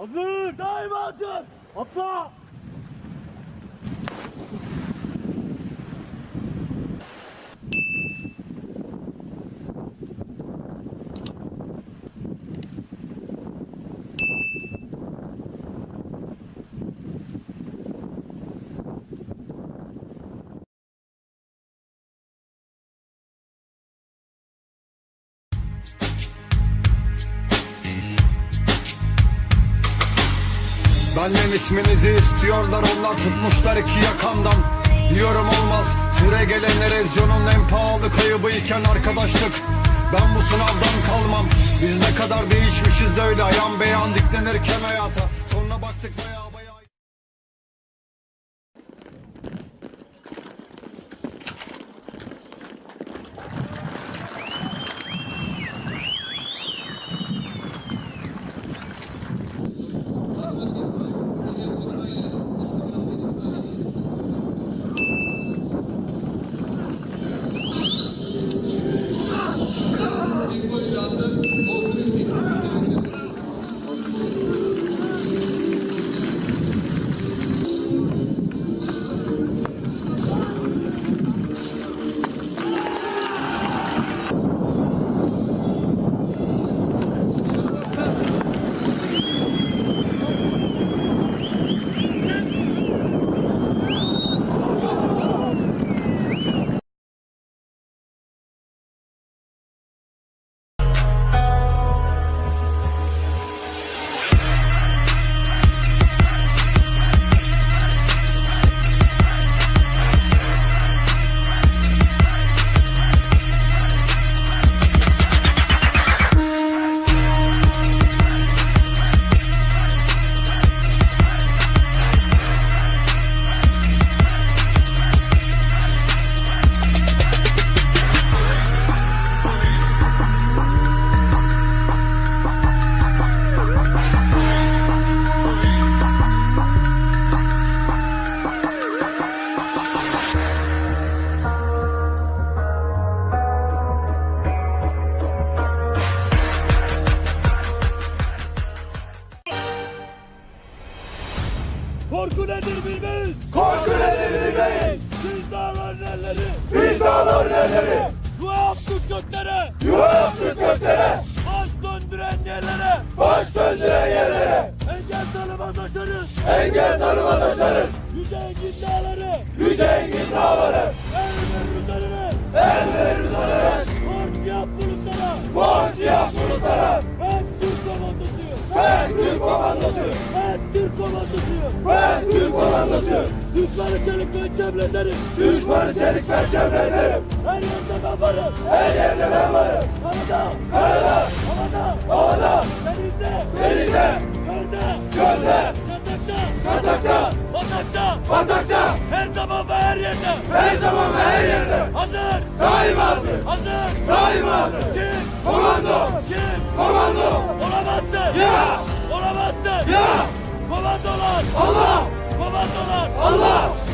Hazır. Daima hazır. Atla. Benden isminizi istiyorlar onlar tutmuşlar iki yakamdan. Diyorum olmaz süre gelen erozyonun en pahalı kaybı iken arkadaşlık. Ben bu sınavdan kalmam Biz ne kadar değişmişiz öyle. Ayan beyan diklenirken hayata. Sonra baktık baya Korku nedir bilmeyiz. Korku nedir bilmeyiz. Biz dağların elleri. Biz dağların elleri. Yuva yaptık göklere. Yuva yaptık göklere. Baş döndüren yerlere. Baş döndüren yerlere. Engel tanımaz aşarız. Engel tanımaz aşarız. Ben komandosuyum. Düşmanı çelik pençemlezerim. Düşmanı çelik perçemlerim. Her yerde ben varım. Her yerde ben varım. Karada. Karada, Havada. havada, Denizde. denizde, Çölde. gölde, Yatakta. yatakta, Batakta. batakta. Her zaman ve her yerde. Her zaman ve her yerde. Hazır. Daima hazır. Hazır. Daima hazır. Kim? Komando, Kim? komando. Olamazsın. Ya! Olamazsın. Ya! Komandolar. Allah! Komandolar. Allah!